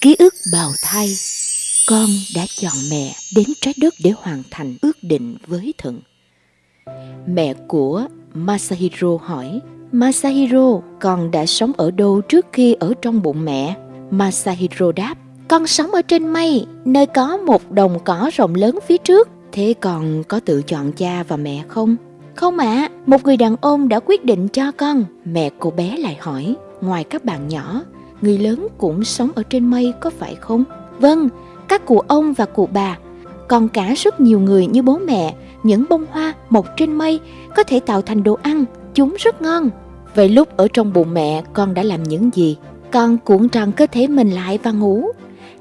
Ký ức bào thai Con đã chọn mẹ đến trái đất để hoàn thành ước định với thần Mẹ của Masahiro hỏi Masahiro, con đã sống ở đâu trước khi ở trong bụng mẹ? Masahiro đáp Con sống ở trên mây, nơi có một đồng cỏ rộng lớn phía trước Thế con có tự chọn cha và mẹ không? Không ạ, à, một người đàn ông đã quyết định cho con Mẹ cô bé lại hỏi Ngoài các bạn nhỏ, người lớn cũng sống ở trên mây có phải không? Vâng, các cụ ông và cụ bà, còn cả rất nhiều người như bố mẹ, những bông hoa mọc trên mây có thể tạo thành đồ ăn, chúng rất ngon. Vậy lúc ở trong bụng mẹ con đã làm những gì? Con cuộn tròn cơ thể mình lại và ngủ.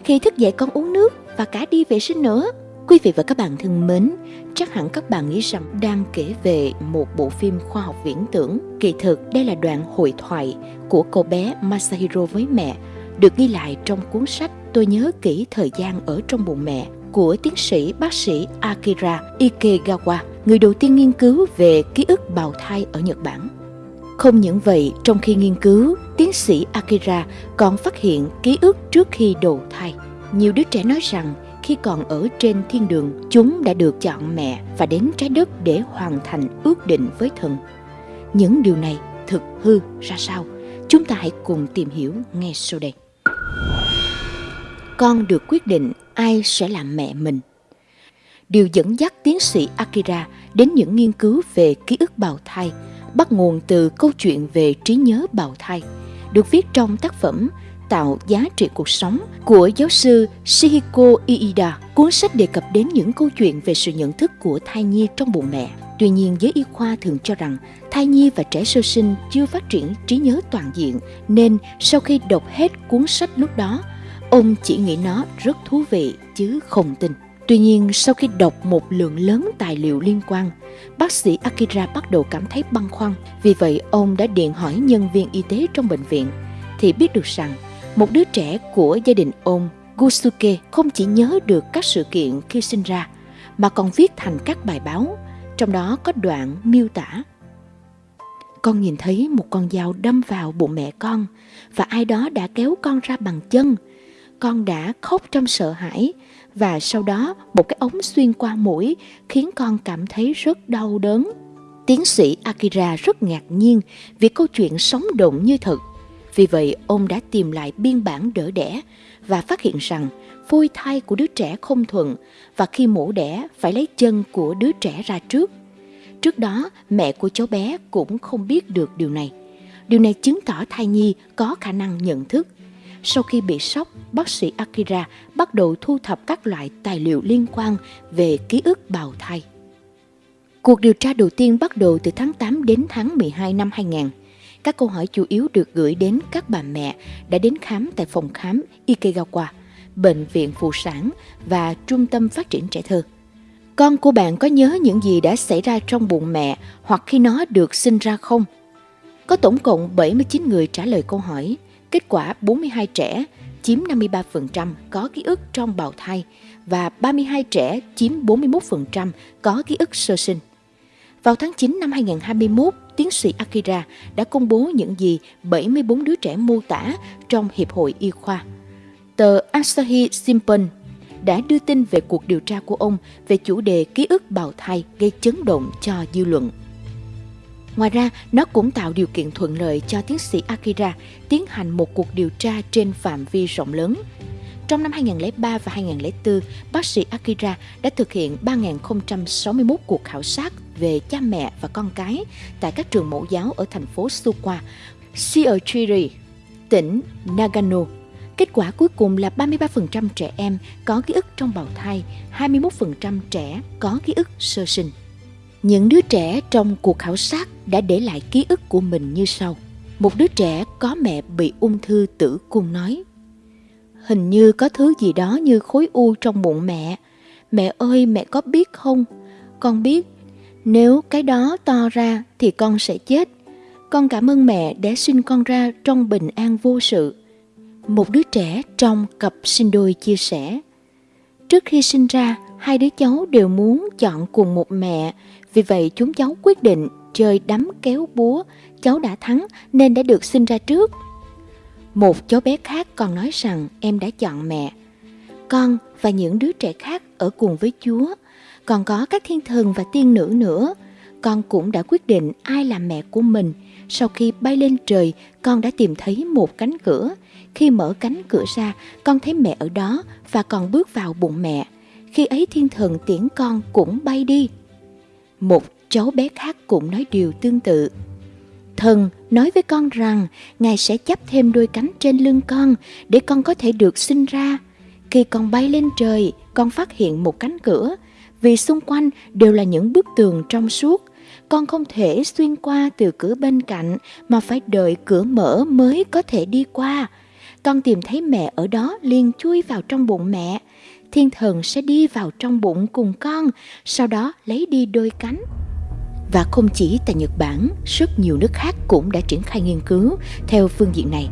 Khi thức dậy con uống nước và cả đi vệ sinh nữa. Quý vị và các bạn thân mến, chắc hẳn các bạn nghĩ rằng đang kể về một bộ phim khoa học viễn tưởng. Kỳ thực đây là đoạn hội thoại của cậu bé Masahiro với mẹ, được ghi lại trong cuốn sách Tôi nhớ kỹ thời gian ở trong bụng mẹ của tiến sĩ bác sĩ Akira Ikegawa, người đầu tiên nghiên cứu về ký ức bào thai ở Nhật Bản. Không những vậy, trong khi nghiên cứu, tiến sĩ Akira còn phát hiện ký ức trước khi đầu thai. Nhiều đứa trẻ nói rằng khi còn ở trên thiên đường, chúng đã được chọn mẹ và đến trái đất để hoàn thành ước định với thần. Những điều này thực hư ra sao? Chúng ta hãy cùng tìm hiểu ngay sau đây. Con được quyết định ai sẽ làm mẹ mình. Điều dẫn dắt tiến sĩ Akira đến những nghiên cứu về ký ức bào thai bắt nguồn từ câu chuyện về trí nhớ bào thai, được viết trong tác phẩm tạo giá trị cuộc sống của giáo sư Shihiko Iida. Cuốn sách đề cập đến những câu chuyện về sự nhận thức của thai nhi trong bụng mẹ. Tuy nhiên, giới y khoa thường cho rằng thai nhi và trẻ sơ sinh chưa phát triển trí nhớ toàn diện, nên sau khi đọc hết cuốn sách lúc đó, ông chỉ nghĩ nó rất thú vị chứ không tin. Tuy nhiên, sau khi đọc một lượng lớn tài liệu liên quan, bác sĩ Akira bắt đầu cảm thấy băn khoăn. Vì vậy, ông đã điện hỏi nhân viên y tế trong bệnh viện, thì biết được rằng một đứa trẻ của gia đình ông Gusuke không chỉ nhớ được các sự kiện khi sinh ra, mà còn viết thành các bài báo, trong đó có đoạn miêu tả. Con nhìn thấy một con dao đâm vào bụng mẹ con và ai đó đã kéo con ra bằng chân. Con đã khóc trong sợ hãi và sau đó một cái ống xuyên qua mũi khiến con cảm thấy rất đau đớn. Tiến sĩ Akira rất ngạc nhiên vì câu chuyện sống động như thật vì vậy, ông đã tìm lại biên bản đỡ đẻ và phát hiện rằng phôi thai của đứa trẻ không thuận và khi mổ đẻ phải lấy chân của đứa trẻ ra trước. Trước đó, mẹ của cháu bé cũng không biết được điều này. Điều này chứng tỏ thai nhi có khả năng nhận thức. Sau khi bị sốc, bác sĩ Akira bắt đầu thu thập các loại tài liệu liên quan về ký ức bào thai. Cuộc điều tra đầu tiên bắt đầu từ tháng 8 đến tháng 12 năm 2000. Các câu hỏi chủ yếu được gửi đến các bà mẹ đã đến khám tại phòng khám Ikegawa, bệnh viện phụ sản và trung tâm phát triển trẻ thơ. Con của bạn có nhớ những gì đã xảy ra trong bụng mẹ hoặc khi nó được sinh ra không? Có tổng cộng 79 người trả lời câu hỏi. Kết quả 42 trẻ chiếm 53% có ký ức trong bào thai và 32 trẻ chiếm 41% có ký ức sơ sinh. Vào tháng 9 năm 2021, tiến sĩ Akira đã công bố những gì 74 đứa trẻ mô tả trong Hiệp hội Y khoa. Tờ Asahi Shimbun đã đưa tin về cuộc điều tra của ông về chủ đề ký ức bào thai gây chấn động cho dư luận. Ngoài ra, nó cũng tạo điều kiện thuận lợi cho tiến sĩ Akira tiến hành một cuộc điều tra trên phạm vi rộng lớn. Trong năm 2003 và 2004, bác sĩ Akira đã thực hiện 3.061 cuộc khảo sát về cha mẹ và con cái tại các trường mẫu giáo ở thành phố Suwa, Shiojiri, tỉnh Nagano. Kết quả cuối cùng là 33% trẻ em có ký ức trong bào thai, 21% trẻ có ký ức sơ sinh. Những đứa trẻ trong cuộc khảo sát đã để lại ký ức của mình như sau. Một đứa trẻ có mẹ bị ung thư tử cung nói Hình như có thứ gì đó như khối u trong bụng mẹ. Mẹ ơi, mẹ có biết không? Con biết nếu cái đó to ra thì con sẽ chết. Con cảm ơn mẹ đã sinh con ra trong bình an vô sự. Một đứa trẻ trong cặp sinh đôi chia sẻ. Trước khi sinh ra, hai đứa cháu đều muốn chọn cùng một mẹ. Vì vậy chúng cháu quyết định chơi đấm kéo búa. Cháu đã thắng nên đã được sinh ra trước. Một cháu bé khác còn nói rằng em đã chọn mẹ. Con và những đứa trẻ khác ở cùng với Chúa, còn có các thiên thần và tiên nữ nữa. Con cũng đã quyết định ai là mẹ của mình. Sau khi bay lên trời, con đã tìm thấy một cánh cửa. Khi mở cánh cửa ra, con thấy mẹ ở đó và còn bước vào bụng mẹ. Khi ấy thiên thần tiễn con cũng bay đi. Một cháu bé khác cũng nói điều tương tự. Thần nói với con rằng Ngài sẽ chắp thêm đôi cánh trên lưng con để con có thể được sinh ra. Khi con bay lên trời, con phát hiện một cánh cửa, vì xung quanh đều là những bức tường trong suốt. Con không thể xuyên qua từ cửa bên cạnh mà phải đợi cửa mở mới có thể đi qua. Con tìm thấy mẹ ở đó liền chui vào trong bụng mẹ. Thiên thần sẽ đi vào trong bụng cùng con, sau đó lấy đi đôi cánh. Và không chỉ tại Nhật Bản, rất nhiều nước khác cũng đã triển khai nghiên cứu theo phương diện này.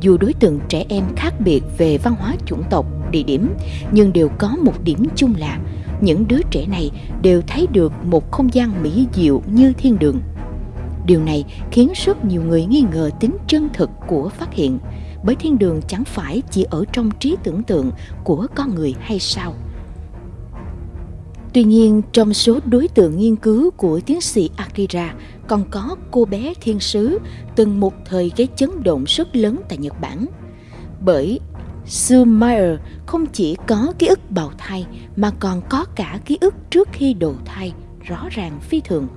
Dù đối tượng trẻ em khác biệt về văn hóa chủng tộc, địa điểm, nhưng đều có một điểm chung là những đứa trẻ này đều thấy được một không gian mỹ diệu như thiên đường. Điều này khiến rất nhiều người nghi ngờ tính chân thực của phát hiện, bởi thiên đường chẳng phải chỉ ở trong trí tưởng tượng của con người hay sao? Tuy nhiên, trong số đối tượng nghiên cứu của tiến sĩ Akira còn có cô bé thiên sứ từng một thời gây chấn động rất lớn tại Nhật Bản. Bởi Sue Meyer không chỉ có ký ức bào thai mà còn có cả ký ức trước khi đồ thai rõ ràng phi thường.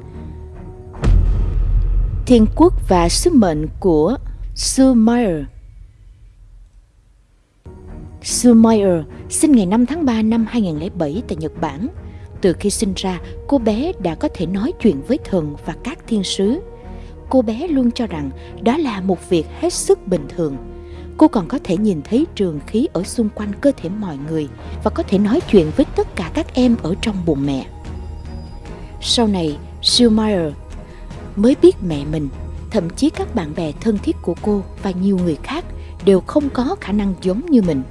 Thiên quốc và sứ mệnh của Sue Meyer Sue Meyer sinh ngày 5 tháng 3 năm 2007 tại Nhật Bản – từ khi sinh ra, cô bé đã có thể nói chuyện với thần và các thiên sứ. Cô bé luôn cho rằng đó là một việc hết sức bình thường. Cô còn có thể nhìn thấy trường khí ở xung quanh cơ thể mọi người và có thể nói chuyện với tất cả các em ở trong bụng mẹ. Sau này, Schumacher mới biết mẹ mình, thậm chí các bạn bè thân thiết của cô và nhiều người khác đều không có khả năng giống như mình.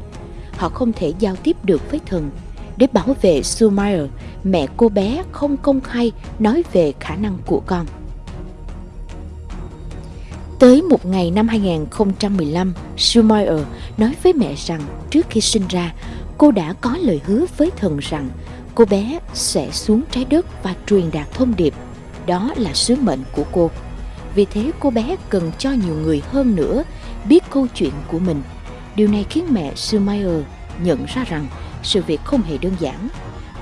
Họ không thể giao tiếp được với thần để bảo vệ Schumacher, mẹ cô bé không công khai nói về khả năng của con. Một ngày năm 2015, Schumacher nói với mẹ rằng trước khi sinh ra, cô đã có lời hứa với thần rằng cô bé sẽ xuống trái đất và truyền đạt thông điệp. Đó là sứ mệnh của cô. Vì thế cô bé cần cho nhiều người hơn nữa biết câu chuyện của mình. Điều này khiến mẹ Schumacher nhận ra rằng sự việc không hề đơn giản.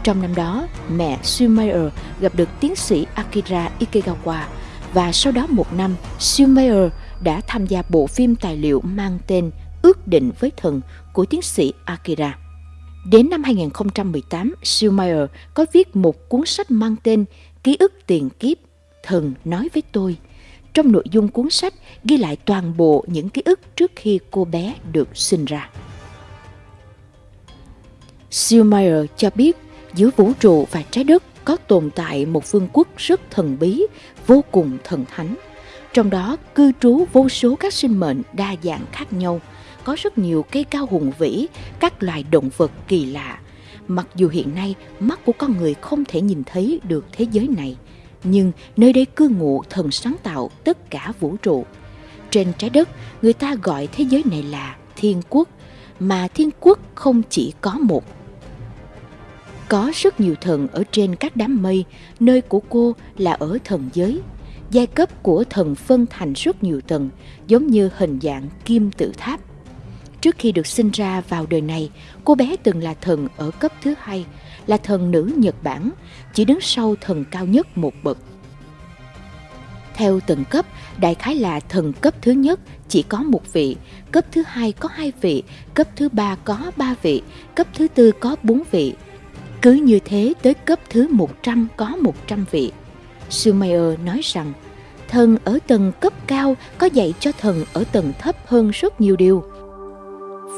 Trong năm đó, mẹ Schumacher gặp được tiến sĩ Akira Ikegawa và sau đó một năm, Schumacher đã tham gia bộ phim tài liệu mang tên Ước định với thần của tiến sĩ Akira. Đến năm 2018, Schumacher có viết một cuốn sách mang tên Ký ức tiền kiếp, thần nói với tôi. Trong nội dung cuốn sách ghi lại toàn bộ những ký ức trước khi cô bé được sinh ra. Schumacher cho biết giữa vũ trụ và trái đất có tồn tại một vương quốc rất thần bí, vô cùng thần thánh. Trong đó cư trú vô số các sinh mệnh đa dạng khác nhau, có rất nhiều cây cao hùng vĩ, các loài động vật kỳ lạ. Mặc dù hiện nay mắt của con người không thể nhìn thấy được thế giới này, nhưng nơi đây cư ngụ thần sáng tạo tất cả vũ trụ. Trên trái đất, người ta gọi thế giới này là thiên quốc, mà thiên quốc không chỉ có một có rất nhiều thần ở trên các đám mây, nơi của cô là ở thần giới. Giai cấp của thần phân thành rất nhiều tầng, giống như hình dạng kim tự tháp. Trước khi được sinh ra vào đời này, cô bé từng là thần ở cấp thứ hai, là thần nữ Nhật Bản, chỉ đứng sau thần cao nhất một bậc. Theo từng cấp, đại khái là thần cấp thứ nhất chỉ có một vị, cấp thứ hai có hai vị, cấp thứ ba có ba vị, cấp thứ tư có bốn vị, cứ như thế tới cấp thứ 100 có 100 vị. Sumayer nói rằng, thần ở tầng cấp cao có dạy cho thần ở tầng thấp hơn rất nhiều điều.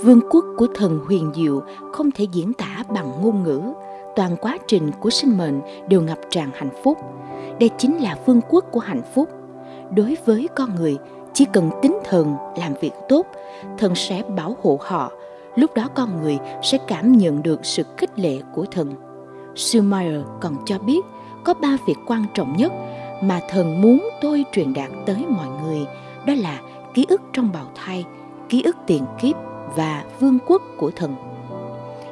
Vương quốc của thần huyền diệu không thể diễn tả bằng ngôn ngữ, toàn quá trình của sinh mệnh đều ngập tràn hạnh phúc. Đây chính là vương quốc của hạnh phúc. Đối với con người, chỉ cần tính thần làm việc tốt, thần sẽ bảo hộ họ lúc đó con người sẽ cảm nhận được sự khích lệ của thần. Schumacher còn cho biết có ba việc quan trọng nhất mà thần muốn tôi truyền đạt tới mọi người, đó là ký ức trong bào thai, ký ức tiền kiếp và vương quốc của thần.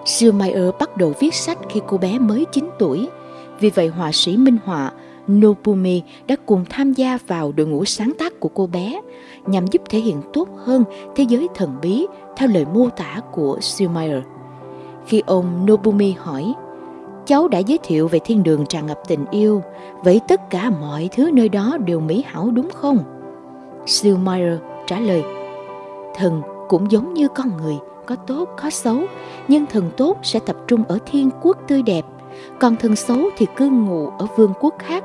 Schumeier bắt đầu viết sách khi cô bé mới 9 tuổi. Vì vậy họa sĩ minh họa Nobumi đã cùng tham gia vào đội ngũ sáng tác của cô bé nhằm giúp thể hiện tốt hơn thế giới thần bí theo lời mô tả của Schumeier. Khi ông Nobumi hỏi, cháu đã giới thiệu về thiên đường tràn ngập tình yêu, vậy tất cả mọi thứ nơi đó đều mỹ hảo đúng không? Schumeier trả lời, thần cũng giống như con người, có tốt có xấu, nhưng thần tốt sẽ tập trung ở thiên quốc tươi đẹp, còn thần xấu thì cư ngụ ở vương quốc khác.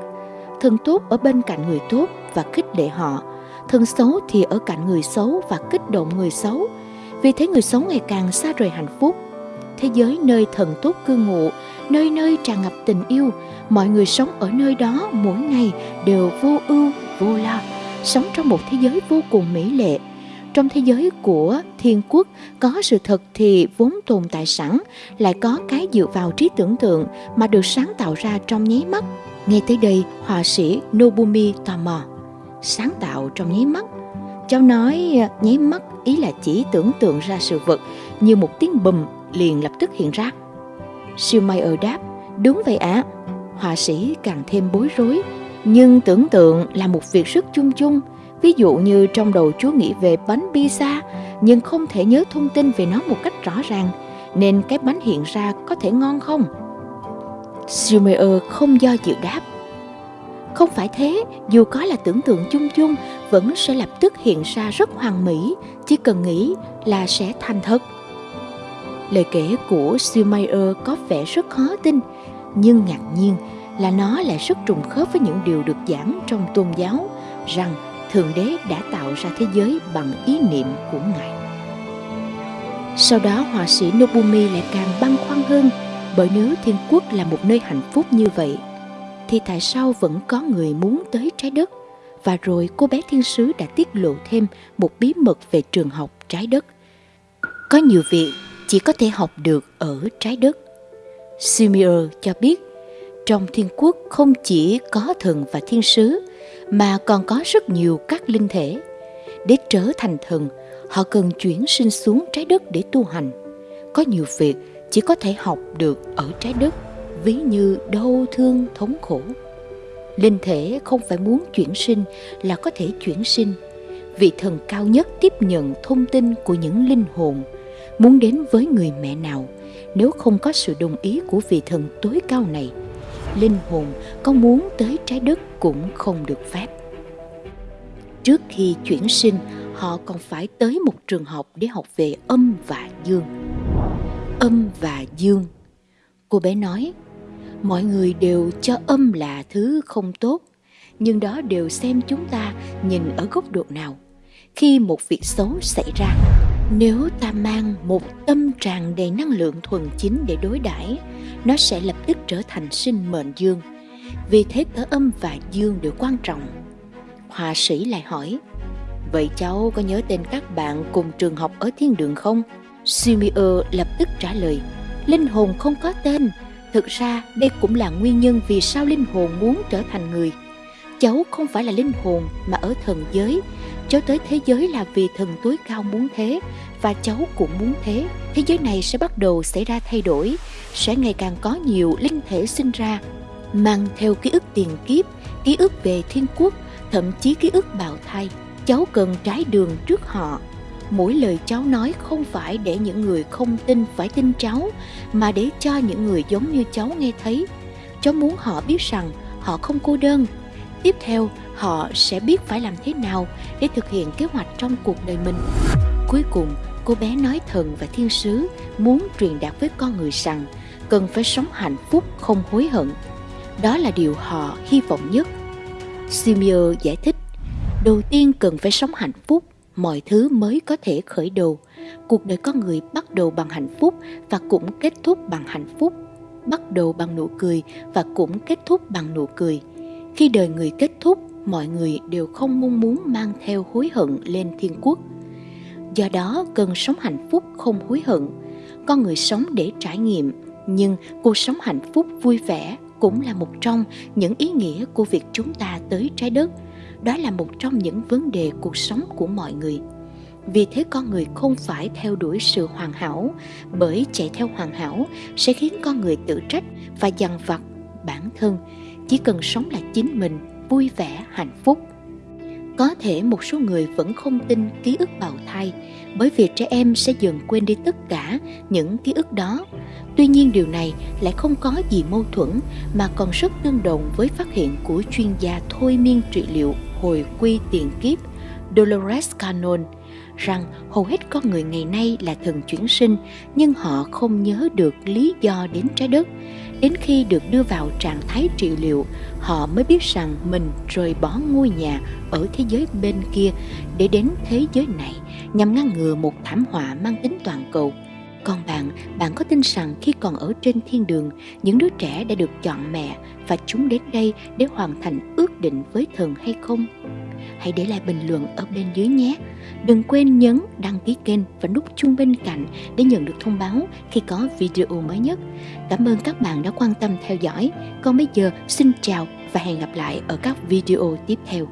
Thần tốt ở bên cạnh người tốt và khích lệ họ, thần xấu thì ở cạnh người xấu và kích động người xấu. Vì thế người xấu ngày càng xa rời hạnh phúc. Thế giới nơi thần tốt cư ngụ, nơi nơi tràn ngập tình yêu, mọi người sống ở nơi đó mỗi ngày đều vô ưu, vô lo, sống trong một thế giới vô cùng mỹ lệ, trong thế giới của thiên quốc có sự thật thì vốn tồn tại sẵn lại có cái dựa vào trí tưởng tượng mà được sáng tạo ra trong nháy mắt nghe tới đây họa sĩ nobumi tò mò sáng tạo trong nháy mắt cháu nói nháy mắt ý là chỉ tưởng tượng ra sự vật như một tiếng bùm liền lập tức hiện ra siêu may ở đáp đúng vậy ạ à. họa sĩ càng thêm bối rối nhưng tưởng tượng là một việc rất chung chung Ví dụ như trong đầu chú nghĩ về bánh pizza nhưng không thể nhớ thông tin về nó một cách rõ ràng, nên cái bánh hiện ra có thể ngon không? Schumacher không do dự đáp. Không phải thế, dù có là tưởng tượng chung chung, vẫn sẽ lập tức hiện ra rất hoàn mỹ, chỉ cần nghĩ là sẽ thành thật. Lời kể của Schumacher có vẻ rất khó tin, nhưng ngạc nhiên là nó lại rất trùng khớp với những điều được giảng trong tôn giáo rằng Thượng Đế đã tạo ra thế giới bằng ý niệm của Ngài. Sau đó họa sĩ Nobumi lại càng băn khoăn hơn bởi nếu thiên quốc là một nơi hạnh phúc như vậy thì tại sao vẫn có người muốn tới trái đất và rồi cô bé thiên sứ đã tiết lộ thêm một bí mật về trường học trái đất. Có nhiều việc chỉ có thể học được ở trái đất. Simir cho biết trong thiên quốc không chỉ có thần và thiên sứ mà còn có rất nhiều các linh thể. Để trở thành thần, họ cần chuyển sinh xuống trái đất để tu hành. Có nhiều việc chỉ có thể học được ở trái đất, ví như đau thương, thống khổ. Linh thể không phải muốn chuyển sinh là có thể chuyển sinh. Vị thần cao nhất tiếp nhận thông tin của những linh hồn, muốn đến với người mẹ nào nếu không có sự đồng ý của vị thần tối cao này – linh hồn có muốn tới trái đất cũng không được phép. Trước khi chuyển sinh, họ còn phải tới một trường học để học về âm và dương. Âm và dương. Cô bé nói, mọi người đều cho âm là thứ không tốt, nhưng đó đều xem chúng ta nhìn ở góc độ nào. Khi một việc xấu xảy ra, nếu ta mang một tâm tràn đầy năng lượng thuần chính để đối đãi nó sẽ lập tức trở thành sinh mệnh dương. Vì thế cả âm và dương đều quan trọng. Họa sĩ lại hỏi, Vậy cháu có nhớ tên các bạn cùng trường học ở thiên đường không? Sumio lập tức trả lời, Linh hồn không có tên. Thực ra đây cũng là nguyên nhân vì sao linh hồn muốn trở thành người. Cháu không phải là linh hồn mà ở thần giới. Cháu tới thế giới là vì thần tối cao muốn thế và cháu cũng muốn thế. Thế giới này sẽ bắt đầu xảy ra thay đổi sẽ ngày càng có nhiều linh thể sinh ra mang theo ký ức tiền kiếp ký ức về thiên quốc thậm chí ký ức bào thai cháu cần trái đường trước họ mỗi lời cháu nói không phải để những người không tin phải tin cháu mà để cho những người giống như cháu nghe thấy cháu muốn họ biết rằng họ không cô đơn tiếp theo họ sẽ biết phải làm thế nào để thực hiện kế hoạch trong cuộc đời mình cuối cùng cô bé nói thần và thiên sứ muốn truyền đạt với con người rằng cần phải sống hạnh phúc không hối hận. Đó là điều họ hy vọng nhất. Simio giải thích, đầu tiên cần phải sống hạnh phúc, mọi thứ mới có thể khởi đầu. Cuộc đời con người bắt đầu bằng hạnh phúc và cũng kết thúc bằng hạnh phúc. Bắt đầu bằng nụ cười và cũng kết thúc bằng nụ cười. Khi đời người kết thúc, mọi người đều không mong muốn mang theo hối hận lên thiên quốc. Do đó, cần sống hạnh phúc không hối hận. Con người sống để trải nghiệm, nhưng cuộc sống hạnh phúc vui vẻ cũng là một trong những ý nghĩa của việc chúng ta tới trái đất đó là một trong những vấn đề cuộc sống của mọi người Vì thế con người không phải theo đuổi sự hoàn hảo, bởi chạy theo hoàn hảo sẽ khiến con người tự trách và dằn vặt bản thân, chỉ cần sống là chính mình, vui vẻ, hạnh phúc. Có thể một số người vẫn không tin ký ức bào thai bởi vì trẻ em sẽ dần quên đi tất cả những ký ức đó. Tuy nhiên điều này lại không có gì mâu thuẫn mà còn rất tương đồng với phát hiện của chuyên gia thôi miên trị liệu hồi quy tiền kiếp Dolores Cannon rằng hầu hết con người ngày nay là thần chuyển sinh nhưng họ không nhớ được lý do đến trái đất. Đến khi được đưa vào trạng thái trị liệu, họ mới biết rằng mình rời bỏ ngôi nhà ở thế giới bên kia để đến thế giới này nhằm ngăn ngừa một thảm họa mang tính toàn cầu. Còn bạn, bạn có tin rằng khi còn ở trên thiên đường, những đứa trẻ đã được chọn mẹ và chúng đến đây để hoàn thành ước định với thần hay không? Hãy để lại bình luận ở bên dưới nhé. Đừng quên nhấn đăng ký kênh và nút chuông bên cạnh để nhận được thông báo khi có video mới nhất. Cảm ơn các bạn đã quan tâm theo dõi. Còn bây giờ xin chào và hẹn gặp lại ở các video tiếp theo.